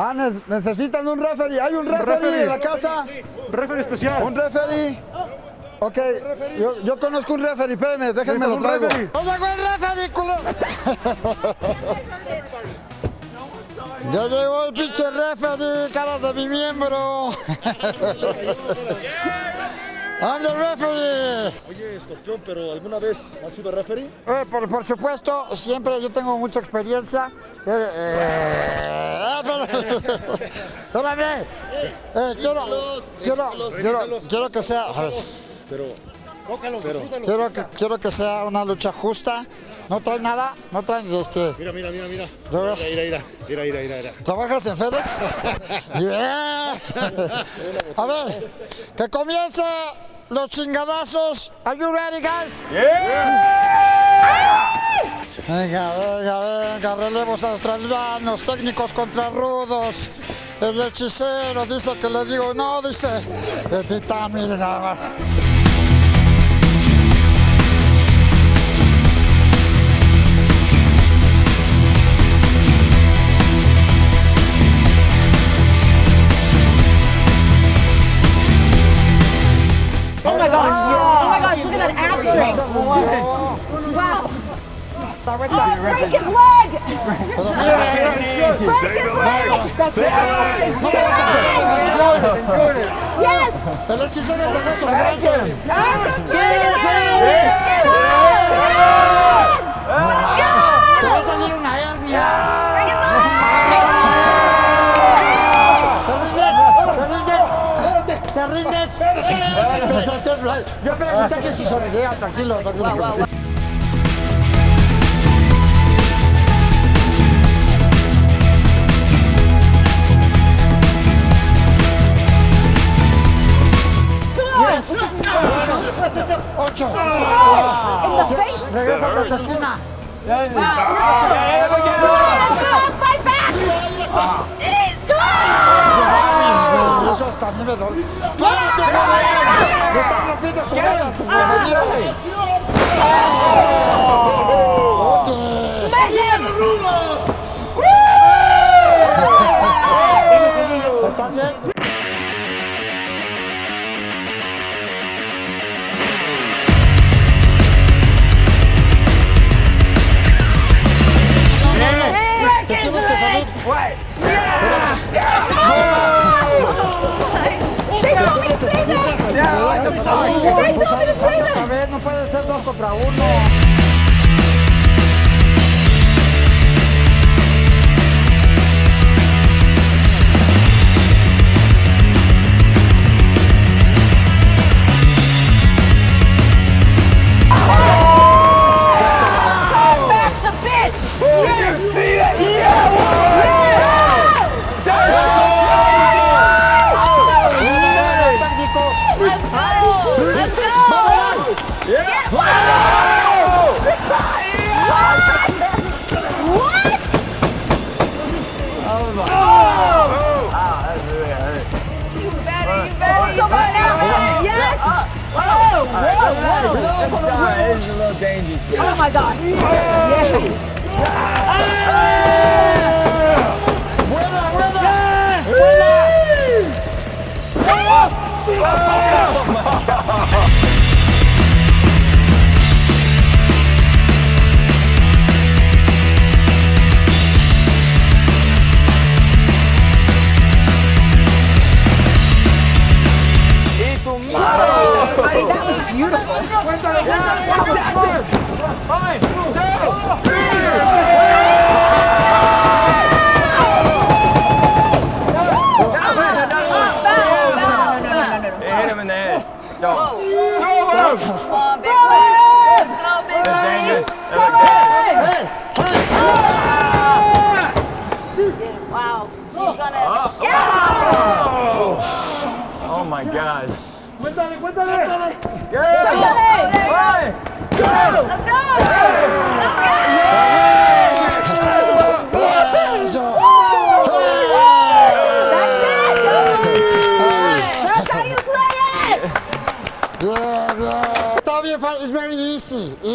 Ah, ne- necesitan un referee. ¿Hay un referee, referee. en la casa? Referee especial. ¿Un referee? Ok, yo, yo conozco un referee, espérenme, déjenme ¿Necesitas lo un traigo. ¡No llegó el referee, culo! Ya llegó el pinche referee, caras de mi miembro. I'm the referee. Escorpión, pero ¿alguna vez has sido referee? Eh, por, por supuesto, siempre yo tengo mucha experiencia. Eh, eh, pero- Espérame. Eh, quiero, quiero, quiero, quiero que sea, a ver, Pero, quiero que, quiero que sea una lucha justa. No trae nada, no traen este. mira, mira, mira, mira. Mira, mira, mira, mira, mira, mira. ¿Trabajas en FedEx? Yeah. A ver, que comience los chingadazos. Are you ready, guys? Venga, venga, venga, relevos australianos, técnicos contra rudos. El hechicero dice que le digo no, dice. Bendita, mire nada más. Está vuelta. Break his leg. Break his leg. That's it. Yes. El hechicero de huesos grandes. Sí, Te va a salir una hernia. ¿Te rindes? ¿Te rindes? Yo pregunté que si se rendía, tranquilo, tranquilo. That is... Wow. Oh. Yeah, everybody get Fight back! Zostaw, nie wiadomo. No puede ser dos contra uno. That's Oh my god. Oh! Ah, that really hurt. You better, you better, you better, better. Yes! Oh, whoa, whoa, whoa. This is a little dangerous. Oh my god. Winner, winner! Winner! Oh! My God. Cuéntale, cuéntale. Let's